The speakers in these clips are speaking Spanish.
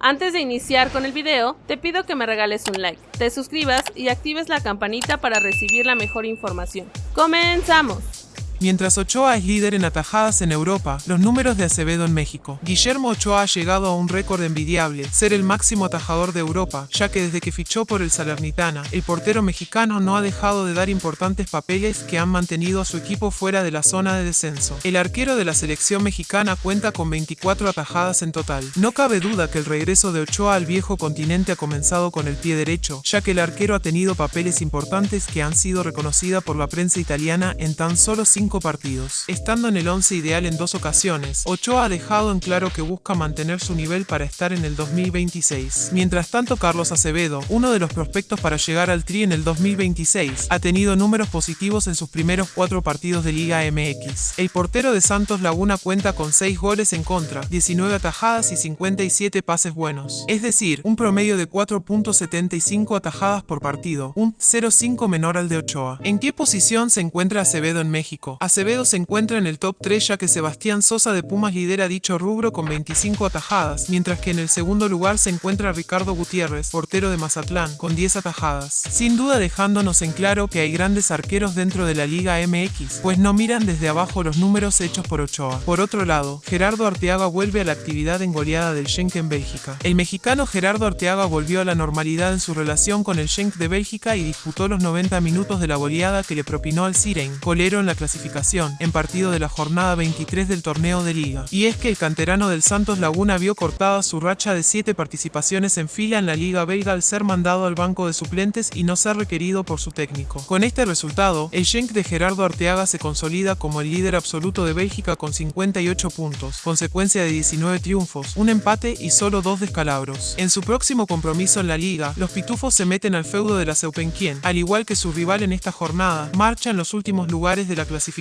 Antes de iniciar con el video, te pido que me regales un like, te suscribas y actives la campanita para recibir la mejor información. ¡Comenzamos! Mientras Ochoa es líder en atajadas en Europa, los números de Acevedo en México. Guillermo Ochoa ha llegado a un récord envidiable, ser el máximo atajador de Europa, ya que desde que fichó por el Salernitana, el portero mexicano no ha dejado de dar importantes papeles que han mantenido a su equipo fuera de la zona de descenso. El arquero de la selección mexicana cuenta con 24 atajadas en total. No cabe duda que el regreso de Ochoa al viejo continente ha comenzado con el pie derecho, ya que el arquero ha tenido papeles importantes que han sido reconocidas por la prensa italiana en tan solo 5 partidos. Estando en el 11 ideal en dos ocasiones, Ochoa ha dejado en claro que busca mantener su nivel para estar en el 2026. Mientras tanto, Carlos Acevedo, uno de los prospectos para llegar al Tri en el 2026, ha tenido números positivos en sus primeros cuatro partidos de Liga MX. El portero de Santos Laguna cuenta con 6 goles en contra, 19 atajadas y 57 pases buenos. Es decir, un promedio de 4.75 atajadas por partido, un 0.5 menor al de Ochoa. ¿En qué posición se encuentra Acevedo en México? Acevedo se encuentra en el top 3 ya que Sebastián Sosa de Pumas lidera dicho rubro con 25 atajadas, mientras que en el segundo lugar se encuentra Ricardo Gutiérrez, portero de Mazatlán, con 10 atajadas. Sin duda dejándonos en claro que hay grandes arqueros dentro de la Liga MX, pues no miran desde abajo los números hechos por Ochoa. Por otro lado, Gerardo Arteaga vuelve a la actividad en goleada del Schenk en Bélgica. El mexicano Gerardo Arteaga volvió a la normalidad en su relación con el Schenk de Bélgica y disputó los 90 minutos de la goleada que le propinó al Siren, colero en la clasificación en partido de la jornada 23 del torneo de liga. Y es que el canterano del Santos Laguna vio cortada su racha de 7 participaciones en fila en la liga belga al ser mandado al banco de suplentes y no ser requerido por su técnico. Con este resultado, el Genk de Gerardo Arteaga se consolida como el líder absoluto de Bélgica con 58 puntos, consecuencia de 19 triunfos, un empate y solo dos descalabros. En su próximo compromiso en la liga, los pitufos se meten al feudo de la Seupenquien, al igual que su rival en esta jornada, marcha en los últimos lugares de la clasificación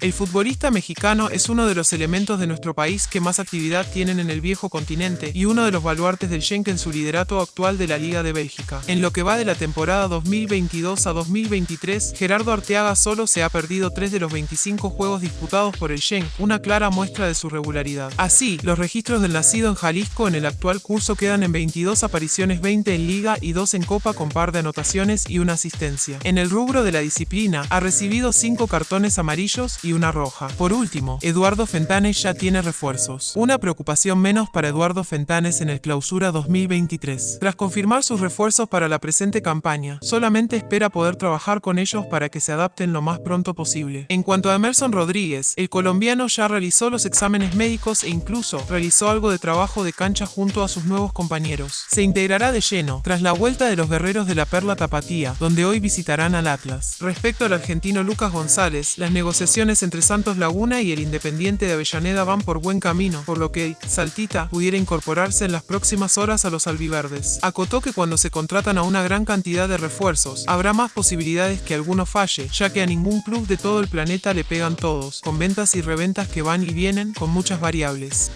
el futbolista mexicano es uno de los elementos de nuestro país que más actividad tienen en el viejo continente y uno de los baluartes del Schenk en su liderato actual de la Liga de Bélgica. En lo que va de la temporada 2022 a 2023, Gerardo Arteaga solo se ha perdido 3 de los 25 juegos disputados por el Schenk, una clara muestra de su regularidad. Así, los registros del nacido en Jalisco en el actual curso quedan en 22 apariciones 20 en Liga y 2 en Copa con par de anotaciones y una asistencia. En el rubro de la disciplina, ha recibido 5 cartones amarillos y una roja. Por último, Eduardo Fentanes ya tiene refuerzos. Una preocupación menos para Eduardo Fentanes en el clausura 2023. Tras confirmar sus refuerzos para la presente campaña, solamente espera poder trabajar con ellos para que se adapten lo más pronto posible. En cuanto a Emerson Rodríguez, el colombiano ya realizó los exámenes médicos e incluso realizó algo de trabajo de cancha junto a sus nuevos compañeros. Se integrará de lleno tras la vuelta de los guerreros de la Perla Tapatía, donde hoy visitarán al Atlas. Respecto al argentino Lucas González, las negociaciones entre Santos Laguna y el Independiente de Avellaneda van por buen camino, por lo que Saltita pudiera incorporarse en las próximas horas a los albiverdes. Acotó que cuando se contratan a una gran cantidad de refuerzos, habrá más posibilidades que alguno falle, ya que a ningún club de todo el planeta le pegan todos, con ventas y reventas que van y vienen con muchas variables.